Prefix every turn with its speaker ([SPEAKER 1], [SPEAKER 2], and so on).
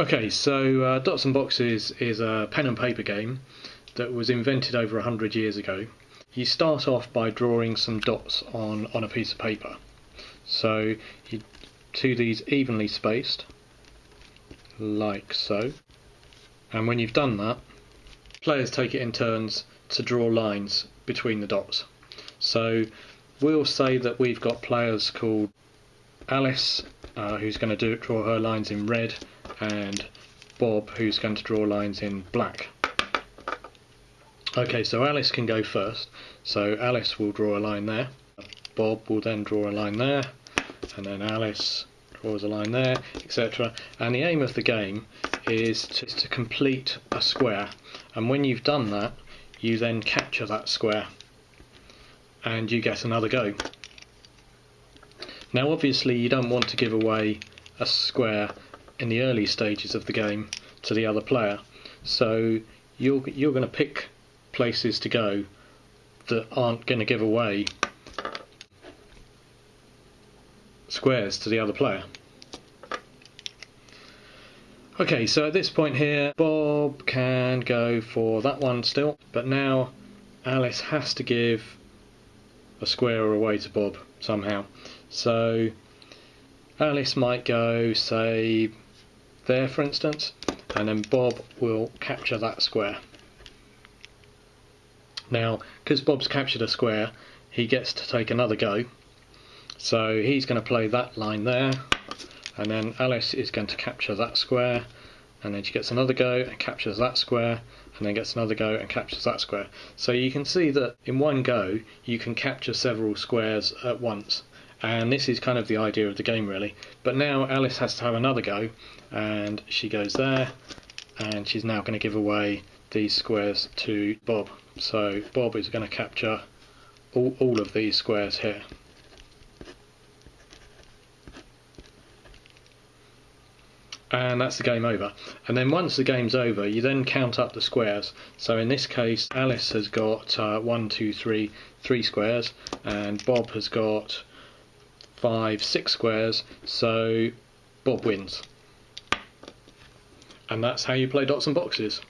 [SPEAKER 1] Okay, so uh, Dots and Boxes is a pen and paper game that was invented over 100 years ago. You start off by drawing some dots on, on a piece of paper. So you do these evenly spaced, like so. And when you've done that, players take it in turns to draw lines between the dots. So we'll say that we've got players called Alice, uh, who's going to do draw her lines in red, and Bob, who's going to draw lines in black. Okay, so Alice can go first. So Alice will draw a line there. Bob will then draw a line there, and then Alice draws a line there, etc. And the aim of the game is to, to complete a square. And when you've done that, you then capture that square, and you get another go. Now, obviously, you don't want to give away a square in the early stages of the game to the other player. So you're you're going to pick places to go that aren't going to give away squares to the other player. Okay, so at this point here, Bob can go for that one still, but now Alice has to give a square away to Bob somehow. So Alice might go, say, there for instance and then Bob will capture that square. Now because Bob's captured a square he gets to take another go so he's going to play that line there and then Alice is going to capture that square and then she gets another go and captures that square and then gets another go and captures that square. So you can see that in one go you can capture several squares at once and this is kind of the idea of the game really but now Alice has to have another go and she goes there and she's now going to give away these squares to Bob so Bob is going to capture all, all of these squares here and that's the game over. And then once the game's over, you then count up the squares. So in this case, Alice has got uh, one, two, three, three squares, and Bob has got five, six squares, so Bob wins. And that's how you play dots and boxes.